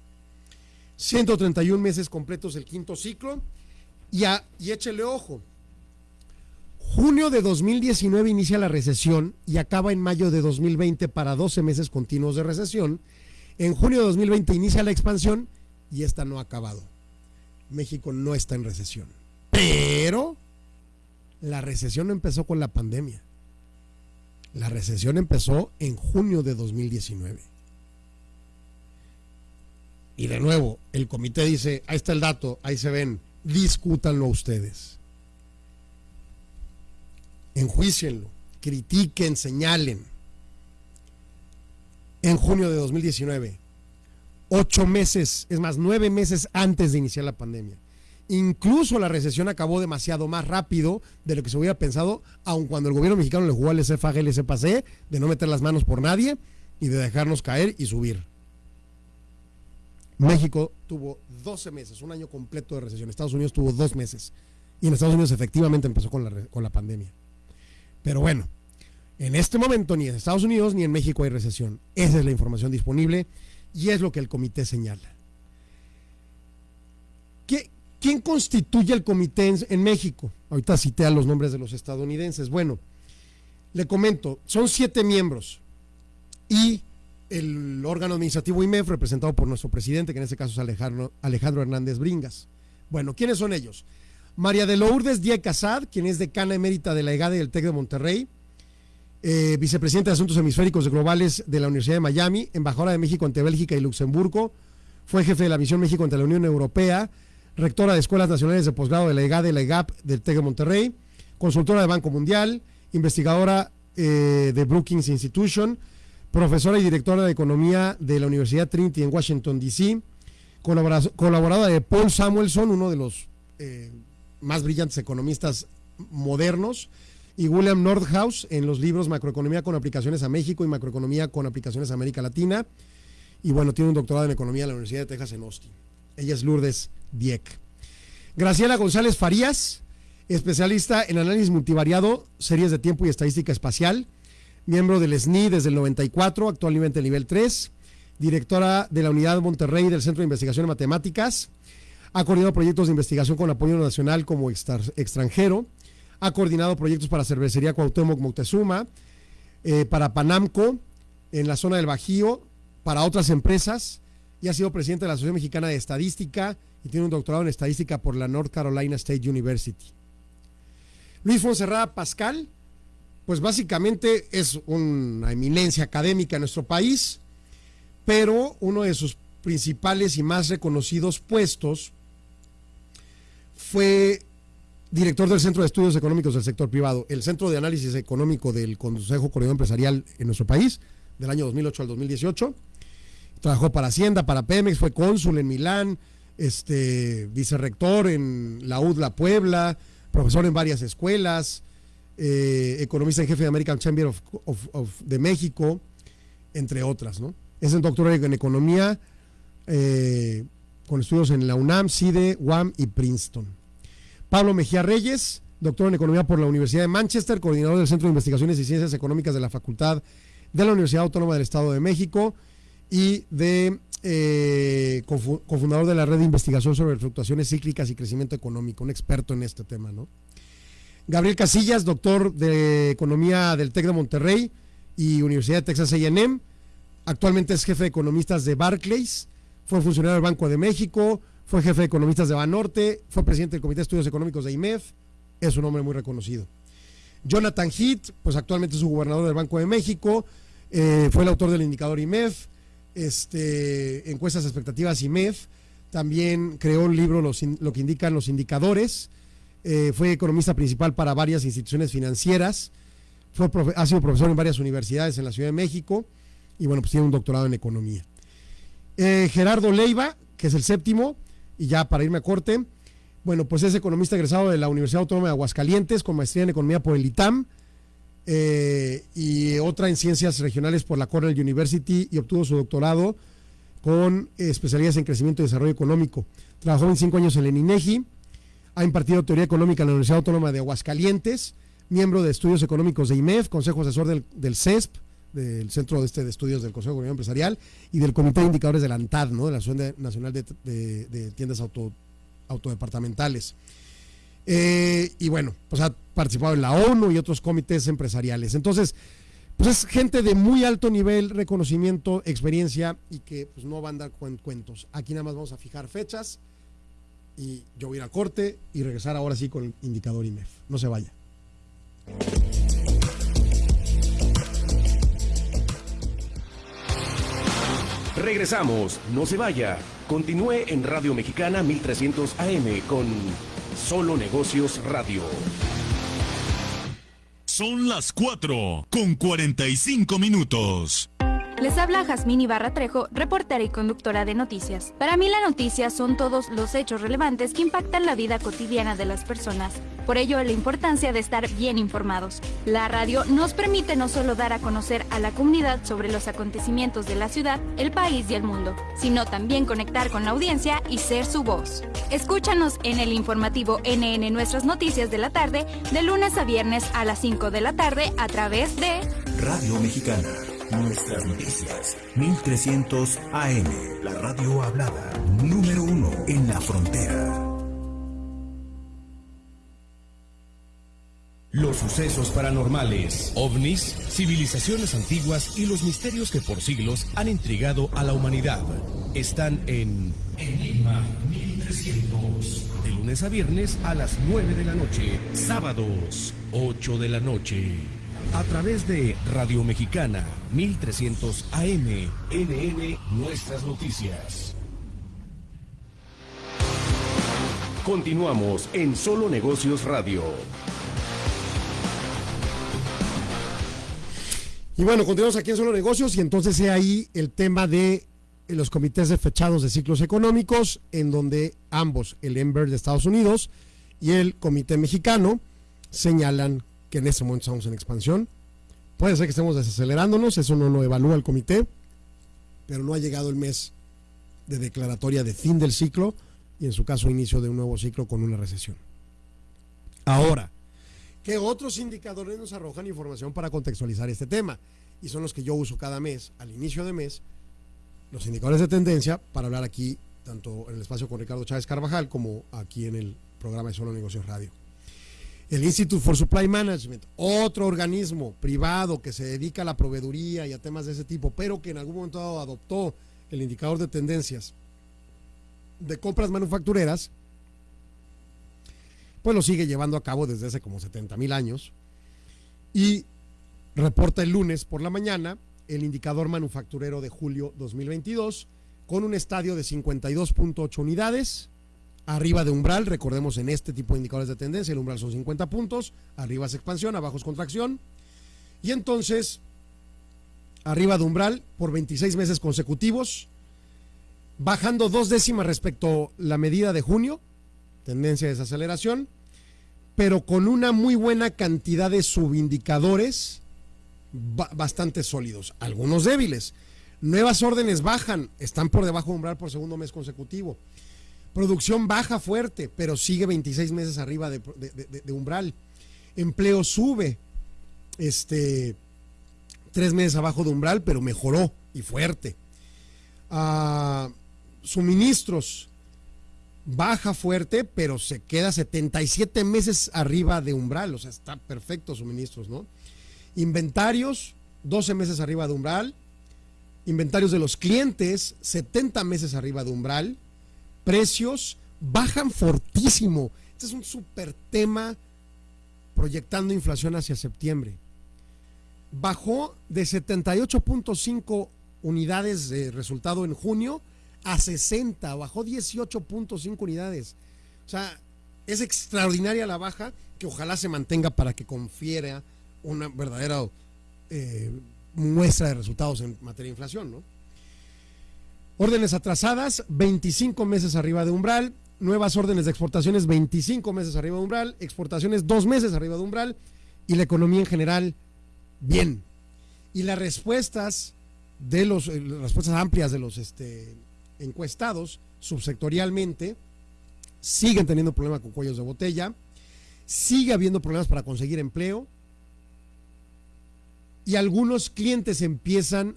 131 meses completos el quinto ciclo. Y, a, y échele ojo, Junio de 2019 inicia la recesión y acaba en mayo de 2020 para 12 meses continuos de recesión. En junio de 2020 inicia la expansión y esta no ha acabado. México no está en recesión. Pero la recesión empezó con la pandemia. La recesión empezó en junio de 2019. Y de nuevo, el comité dice, ahí está el dato, ahí se ven, discútanlo ustedes enjuicienlo, critiquen, señalen. En junio de 2019, ocho meses, es más, nueve meses antes de iniciar la pandemia. Incluso la recesión acabó demasiado más rápido de lo que se hubiera pensado, aun cuando el gobierno mexicano le jugó al SFAG, el SPAC, de no meter las manos por nadie y de dejarnos caer y subir. México tuvo 12 meses, un año completo de recesión. Estados Unidos tuvo dos meses. Y en Estados Unidos efectivamente empezó con la, con la pandemia. Pero bueno, en este momento ni en Estados Unidos ni en México hay recesión. Esa es la información disponible y es lo que el comité señala. ¿Qué, ¿Quién constituye el comité en, México? Ahorita cité a los nombres de los estadounidenses. Bueno, le comento, son siete miembros y el órgano administrativo IMEF representado por nuestro presidente, que en este caso es Alejandro, Alejandro Hernández Bringas. Bueno, ¿quiénes son ellos? María de Lourdes Díaz Casad, quien es decana emérita de la EGADE del TEC de Monterrey, eh, vicepresidenta de Asuntos Hemisféricos Globales de la Universidad de Miami, embajadora de México ante Bélgica y Luxemburgo, fue jefe de la misión México ante la Unión Europea, rectora de Escuelas Nacionales de Posgrado de la EGADE y la EGAP del TEC de Monterrey, consultora de Banco Mundial, investigadora eh, de Brookings Institution, profesora y directora de Economía de la Universidad Trinity en Washington, D.C., colaboradora de Paul Samuelson, uno de los eh, más brillantes economistas modernos, y William Nordhaus en los libros Macroeconomía con aplicaciones a México y Macroeconomía con aplicaciones a América Latina. Y bueno, tiene un doctorado en Economía en la Universidad de Texas en Austin. Ella es Lourdes Dieck. Graciela González Farías, especialista en análisis multivariado, series de tiempo y estadística espacial, miembro del SNI desde el 94, actualmente nivel 3, directora de la Unidad Monterrey del Centro de Investigación en Matemáticas, ha coordinado proyectos de investigación con apoyo nacional como extranjero, ha coordinado proyectos para Cervecería Cuauhtémoc Moctezuma, eh, para Panamco, en la zona del Bajío, para otras empresas, y ha sido presidente de la Asociación Mexicana de Estadística y tiene un doctorado en Estadística por la North Carolina State University. Luis Fonserrada Pascal, pues básicamente es una eminencia académica en nuestro país, pero uno de sus principales y más reconocidos puestos fue director del Centro de Estudios Económicos del Sector Privado, el Centro de Análisis Económico del Consejo Coordinador Empresarial en nuestro país, del año 2008 al 2018. Trabajó para Hacienda, para Pemex, fue cónsul en Milán, este, vicerrector en la UDLA Puebla, profesor en varias escuelas, eh, economista en jefe de American Chamber of, de México, entre otras. ¿no? Es el doctor en Economía eh, con estudios en la UNAM, CIDE, UAM y Princeton. Pablo Mejía Reyes, doctor en Economía por la Universidad de Manchester, coordinador del Centro de Investigaciones y Ciencias Económicas de la Facultad de la Universidad Autónoma del Estado de México y de eh, cofundador de la Red de Investigación sobre Fluctuaciones Cíclicas y Crecimiento Económico, un experto en este tema. ¿no? Gabriel Casillas, doctor de Economía del TEC de Monterrey y Universidad de Texas A&M, actualmente es jefe de economistas de Barclays, fue funcionario del Banco de México, fue jefe de economistas de Banorte, fue presidente del Comité de Estudios Económicos de IMEF, es un hombre muy reconocido. Jonathan Heath, pues actualmente es su gobernador del Banco de México, eh, fue el autor del indicador IMEF, este, encuestas expectativas IMEF, también creó un libro Lo que indican los indicadores, eh, fue economista principal para varias instituciones financieras, fue ha sido profesor en varias universidades en la Ciudad de México y bueno, pues tiene un doctorado en economía. Eh, Gerardo Leiva, que es el séptimo, y ya para irme a corte, bueno, pues es economista egresado de la Universidad Autónoma de Aguascalientes con maestría en economía por el ITAM eh, y otra en ciencias regionales por la Cornell University y obtuvo su doctorado con especialidades en crecimiento y desarrollo económico. Trabajó 25 años en el INEGI, ha impartido teoría económica en la Universidad Autónoma de Aguascalientes, miembro de estudios económicos de IMEF, consejo asesor del, del CESP, del Centro de, este, de Estudios del Consejo de Economía Empresarial y del Comité de Indicadores de la ANTAD, ¿no? de la Asociación Nacional de, Tiendas Auto, Autodepartamentales. Eh, y bueno, pues ha participado en la ONU y otros comités empresariales. Entonces, pues es gente de muy alto nivel, reconocimiento, experiencia y que pues no van a dar cuentos. Aquí nada más vamos a fijar fechas y yo voy a ir a corte y regresar ahora sí con el indicador IMEF. No se vaya. Regresamos, no se vaya. Continúe en Radio Mexicana 1300 AM con Solo Negocios Radio. Son las 4 con 45 minutos. Les habla Jazmín Ibarra Trejo, reportera y conductora de noticias. Para mí la noticia son todos los hechos relevantes que impactan la vida cotidiana de las personas. Por ello, la importancia de estar bien informados. La radio nos permite no solo dar a conocer a la comunidad sobre los acontecimientos de la ciudad, el país y el mundo, sino también conectar con la audiencia y ser su voz. Escúchanos en el informativo NN Nuestras Noticias de la tarde, de lunes a viernes a las 5 de la tarde a través de Radio Mexicana. Nuestras noticias. 1300 AM. La radio hablada. Número uno en la frontera. Los sucesos paranormales, ovnis, civilizaciones antiguas y los misterios que por siglos han intrigado a la humanidad están en Enigma 1300. De lunes a viernes a las 9 de la noche. Sábados, 8 de la noche. A través de Radio Mexicana 1300 AM. NN Nuestras Noticias. Continuamos en Solo Negocios Radio. Y bueno, continuamos aquí en Solo Negocios y entonces he ahí el tema de los comités de fechados de ciclos económicos, en donde ambos, el EMBER de Estados Unidos y el Comité Mexicano, señalan que en este momento estamos en expansión. Puede ser que estemos desacelerándonos, eso no lo evalúa el comité, pero no ha llegado el mes de declaratoria de fin del ciclo y en su caso inicio de un nuevo ciclo con una recesión. Ahora, ¿qué otros indicadores nos arrojan información para contextualizar este tema? Y son los que yo uso cada mes, al inicio de mes, los indicadores de tendencia, para hablar aquí, tanto en el espacio con Ricardo Chávez Carvajal, como aquí en el programa de Solo Negocios Radio. El Institute for Supply Management, otro organismo privado que se dedica a la proveeduría y a temas de ese tipo, pero que en algún momento adoptó el indicador de tendencias de compras manufactureras, pues lo sigue llevando a cabo desde hace como 70 mil años y reporta el lunes por la mañana el indicador manufacturero de julio 2022 con un estadio de 52.8 unidades, arriba de umbral, recordemos en este tipo de indicadores de tendencia, el umbral son 50 puntos, arriba es expansión, abajo es contracción, y entonces, arriba de umbral por 26 meses consecutivos, bajando dos décimas respecto a la medida de junio, tendencia de desaceleración, pero con una muy buena cantidad de subindicadores bastante sólidos, algunos débiles. Nuevas órdenes bajan, están por debajo de umbral por segundo mes consecutivo. Producción baja fuerte, pero sigue 26 meses arriba de, umbral. Empleo sube, este, tres meses abajo de umbral, pero mejoró y fuerte. Ah, suministros baja fuerte, pero se queda 77 meses arriba de umbral, o sea, está perfecto suministros, ¿no? Inventarios, 12 meses arriba de umbral. Inventarios de los clientes, 70 meses arriba de umbral. Precios bajan fortísimo. Este es un super tema proyectando inflación hacia septiembre. Bajó de 78.5 unidades de resultado en junio a 60, bajó 18.5 unidades. O sea, es extraordinaria la baja que ojalá se mantenga para que confiera una verdadera eh, muestra de resultados en materia de inflación. ¿no? Órdenes atrasadas, 25 meses arriba de umbral. Nuevas órdenes de exportaciones, 25 meses arriba de umbral. Exportaciones, 2 meses arriba de umbral. Y la economía en general, bien. Y las respuestas de los, eh, las respuestas amplias de los este, encuestados subsectorialmente siguen teniendo problemas con cuellos de botella, sigue habiendo problemas para conseguir empleo y algunos clientes empiezan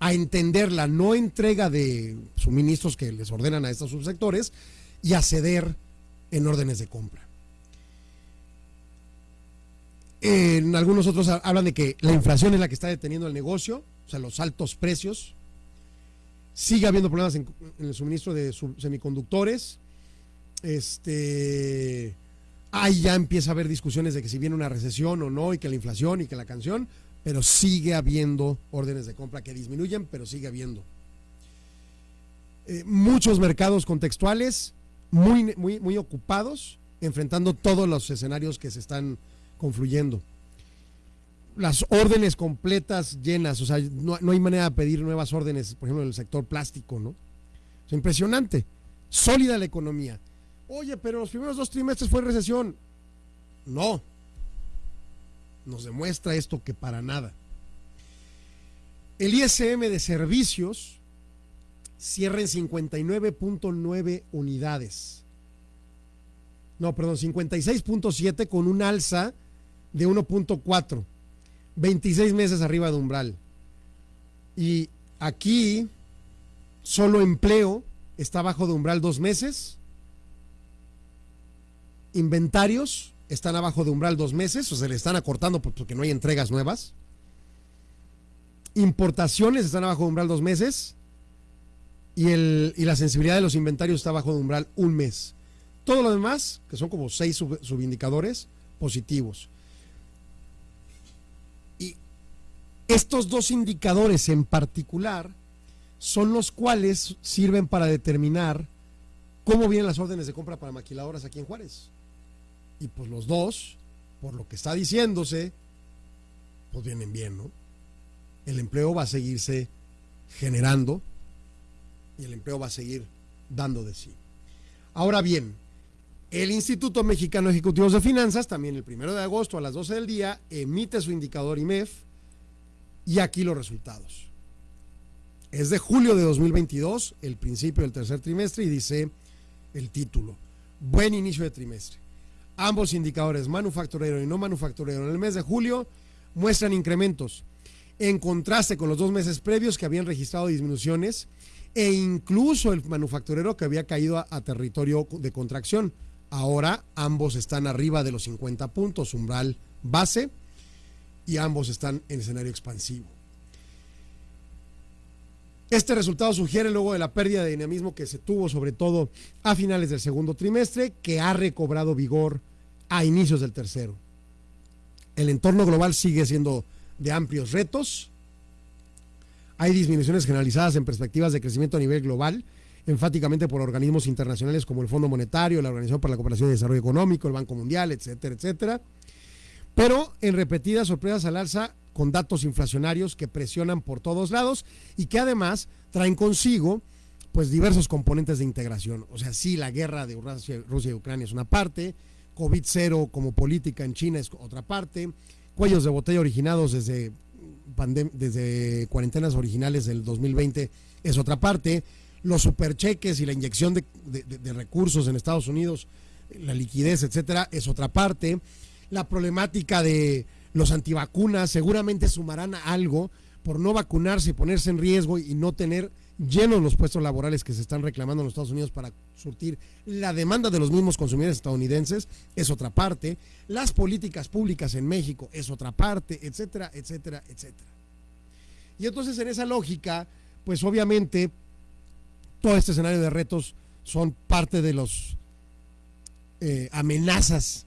a entender la no entrega de suministros que les ordenan a estos subsectores y a ceder en órdenes de compra. En algunos otros hablan de que la inflación es la que está deteniendo el negocio, o sea, los altos precios. Sigue habiendo problemas en, el suministro de semiconductores. Este, ahí ya empieza a haber discusiones de que si viene una recesión o no, y que la inflación y que la canción pero sigue habiendo órdenes de compra que disminuyen, pero sigue habiendo. Eh, muchos mercados contextuales muy, muy, muy ocupados, enfrentando todos los escenarios que se están confluyendo. las órdenes completas llenas, o sea, no, no, hay manera de pedir nuevas órdenes, por ejemplo, en el sector plástico, ¿no? Es impresionante, sólida la economía. Oye, pero los primeros dos trimestres fue recesión. No, nos demuestra esto que para nada. El ISM de servicios cierra en 59.9 unidades. No, perdón, 56.7 con un alza de 1.4. 26 meses arriba de umbral. Y aquí solo empleo está bajo de umbral dos meses. Inventarios están abajo de umbral dos meses, o se le están acortando porque no hay entregas nuevas. Importaciones están abajo de umbral dos meses. Y, el, y la sensibilidad de los inventarios está bajo de umbral un mes. Todo lo demás, que son como seis sub, subindicadores, positivos. Y estos dos indicadores en particular son los cuales sirven para determinar cómo vienen las órdenes de compra para maquiladoras aquí en Juárez. Y pues los dos, por lo que está diciéndose, pues vienen bien, ¿no? El empleo va a seguirse generando y el empleo va a seguir dando de sí. Ahora bien, el Instituto Mexicano de Ejecutivos de Finanzas, también el primero de agosto a las 12 del día, emite su indicador IMEF y aquí los resultados. Es de julio de 2022, el principio del tercer trimestre, y dice el título, buen inicio de trimestre. Ambos indicadores, manufacturero y no manufacturero, en el mes de julio muestran incrementos, en contraste con los dos meses previos que habían registrado disminuciones e incluso el manufacturero que había caído a, territorio de contracción. Ahora ambos están arriba de los 50 puntos, umbral base, y ambos están en escenario expansivo. Este resultado sugiere luego de la pérdida de dinamismo que se tuvo sobre todo a finales del segundo trimestre, que ha recobrado vigor a inicios del tercero. El entorno global sigue siendo de amplios retos. Hay disminuciones generalizadas en perspectivas de crecimiento a nivel global, enfáticamente por organismos internacionales como el Fondo Monetario, la Organización para la Cooperación y Desarrollo Económico, el Banco Mundial, etcétera, etcétera. Pero en repetidas sorpresas al alza con datos inflacionarios que presionan por todos lados y que además traen consigo pues diversos componentes de integración. O sea, sí, la guerra de Rusia, Rusia y Ucrania es una parte, COVID-0 como política en China es otra parte, cuellos de botella originados desde, desde cuarentenas originales del 2020 es otra parte, los supercheques y la inyección de, de, de recursos en Estados Unidos, la liquidez, etcétera, es otra parte, la problemática de los antivacunas seguramente sumarán a algo por no vacunarse y ponerse en riesgo y no tener llenos los puestos laborales que se están reclamando en los Estados Unidos para surtir la demanda de los mismos consumidores estadounidenses, es otra parte, las políticas públicas en México es otra parte, etcétera, etcétera, etcétera. Y entonces en esa lógica, pues obviamente todo este escenario de retos son parte de los eh, amenazas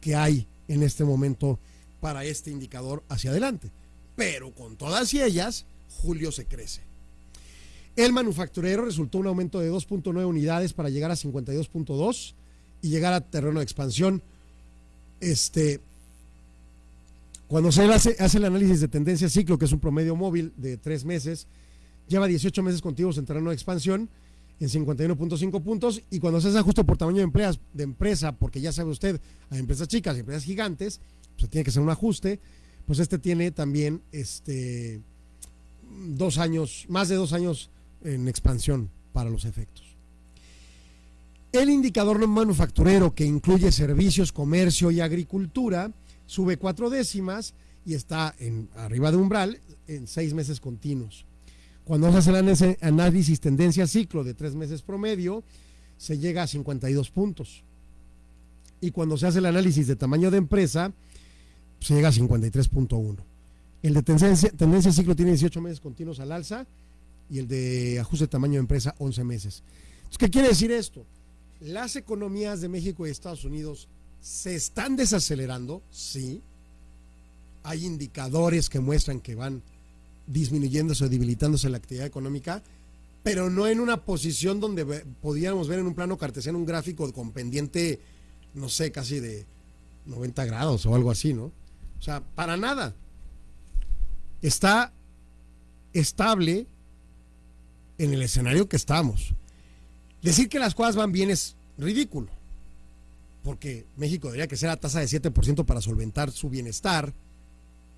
que hay en este momento para este indicador hacia adelante. Pero con todas ellas, julio se crece. El manufacturero resultó un aumento de 2.9 unidades para llegar a 52.2 y llegar a terreno de expansión. Este, cuando se hace, hace, el análisis de tendencia ciclo, que es un promedio móvil de tres meses, lleva 18 meses continuos en terreno de expansión en 51.5 puntos y cuando se hace ajuste por tamaño de, empleas, de empresa, porque ya sabe usted, hay empresas chicas y empresas gigantes, pues tiene que ser un ajuste, pues este tiene también este dos años, más de dos años en expansión para los efectos. El indicador no manufacturero que incluye servicios, comercio y agricultura sube cuatro décimas y está en, arriba de umbral en seis meses continuos. Cuando se hace el análisis tendencia ciclo de tres meses promedio, se llega a 52 puntos. Y cuando se hace el análisis de tamaño de empresa, se llega a 53.1. El de tendencia, tendencia ciclo tiene 18 meses continuos al alza y el de ajuste de tamaño de empresa 11 meses. Entonces, ¿Qué quiere decir esto? Las economías de México y Estados Unidos se están desacelerando, sí. Hay indicadores que muestran que van disminuyéndose o debilitándose la actividad económica, pero no en una posición donde podíamos ver en un plano cartesiano un gráfico con pendiente, no sé, casi de 90 grados o algo así, ¿no? O sea, para nada. está estable en el escenario que estamos. Decir que las cosas van bien es ridículo, porque México debería que ser a tasa de 7% para solventar su bienestar,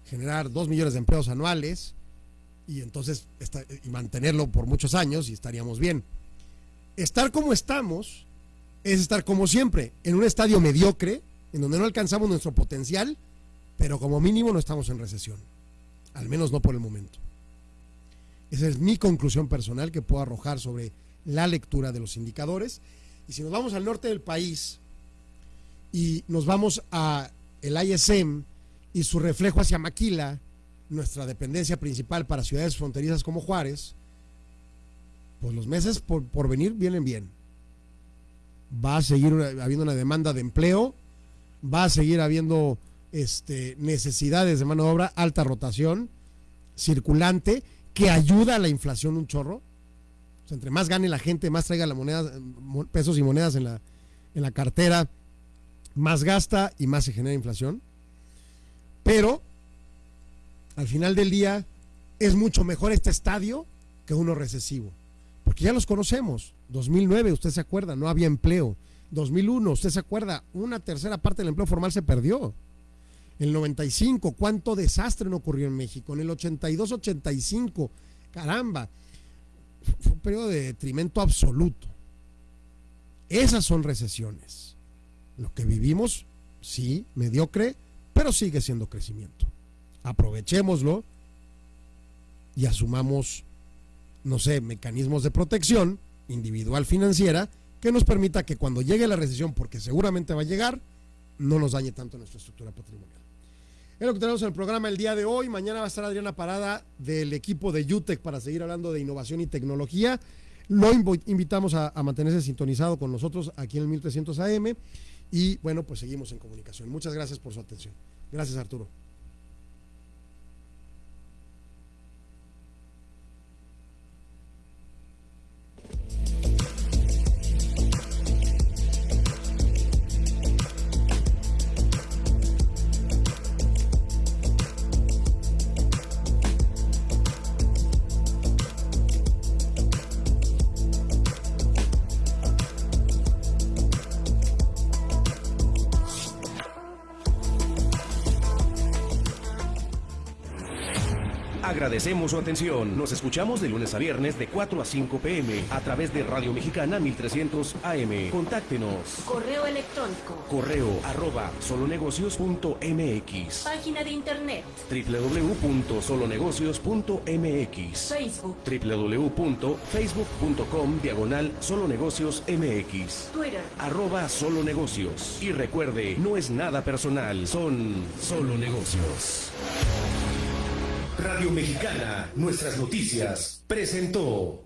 generar 2 millones de empleos anuales y entonces y mantenerlo por muchos años y estaríamos bien. Estar como estamos es estar como siempre, en un estadio mediocre, en donde no alcanzamos nuestro potencial, pero como mínimo no estamos en recesión, al menos no por el momento. Esa es mi conclusión personal que puedo arrojar sobre la lectura de los indicadores. Y si nos vamos al norte del país y nos vamos a el ISM y su reflejo hacia Maquila, nuestra dependencia principal para ciudades fronterizas como Juárez, pues los meses por, por venir vienen bien. Va a seguir habiendo una demanda de empleo, va a seguir habiendo este, necesidades de mano de obra, alta rotación, circulante, que ayuda a la inflación un chorro. entre más gane la gente, más traiga la moneda, pesos y monedas en la, en la cartera, más gasta y más se genera inflación. Pero al final del día es mucho mejor este estadio que uno recesivo. Porque ya los conocemos. 2009, usted se acuerda, no había empleo. 2001, usted se acuerda, una tercera parte del empleo formal se perdió. El 95, cuánto desastre no ocurrió en México. En el 82-85, caramba, fue un periodo de detrimento absoluto. Esas son recesiones. Lo que vivimos, sí, mediocre, pero sigue siendo crecimiento. Aprovechémoslo y asumamos, no sé, mecanismos de protección individual financiera que nos permita que cuando llegue la recesión, porque seguramente va a llegar, no nos dañe tanto nuestra estructura patrimonial. Es lo que tenemos en el programa el día de hoy. Mañana va a estar Adriana Parada del equipo de UTEC para seguir hablando de innovación y tecnología. Lo invitamos a, mantenerse sintonizado con nosotros aquí en el 1300 AM. Y bueno, pues seguimos en comunicación. Muchas gracias por su atención. Gracias, Arturo. Agradecemos su atención. Nos escuchamos de lunes a viernes de 4 a 5 pm a través de Radio Mexicana 1300 AM. Contáctenos. Correo electrónico. Correo arroba solonegocios.mx. Página de internet. www.solonegocios.mx. Facebook. www.facebook.com diagonal solonegocios MX. Twitter. Arroba solonegocios. Y recuerde, no es nada personal, son solo negocios. Radio Mexicana, nuestras noticias, presentó.